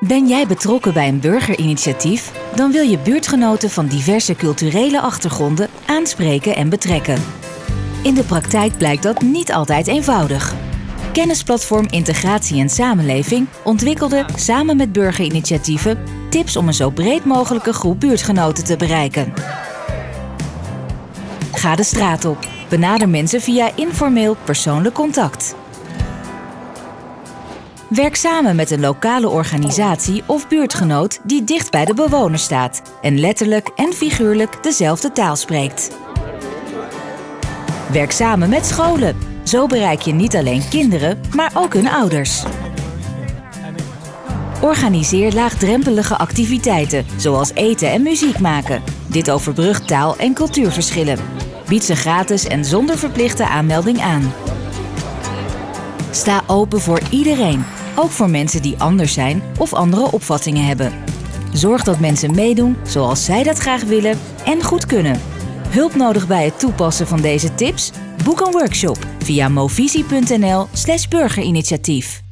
Ben jij betrokken bij een burgerinitiatief? Dan wil je buurtgenoten van diverse culturele achtergronden aanspreken en betrekken. In de praktijk blijkt dat niet altijd eenvoudig. Kennisplatform Integratie en Samenleving ontwikkelde samen met burgerinitiatieven tips om een zo breed mogelijke groep buurtgenoten te bereiken. Ga de straat op. Benader mensen via informeel persoonlijk contact. Werk samen met een lokale organisatie of buurtgenoot die dicht bij de bewoner staat en letterlijk en figuurlijk dezelfde taal spreekt. Werk samen met scholen. Zo bereik je niet alleen kinderen, maar ook hun ouders. Organiseer laagdrempelige activiteiten, zoals eten en muziek maken. Dit overbrugt taal- en cultuurverschillen. Bied ze gratis en zonder verplichte aanmelding aan. Sta open voor iedereen, ook voor mensen die anders zijn of andere opvattingen hebben. Zorg dat mensen meedoen zoals zij dat graag willen en goed kunnen. Hulp nodig bij het toepassen van deze tips? Boek een workshop via movisie.nl/burgerinitiatief.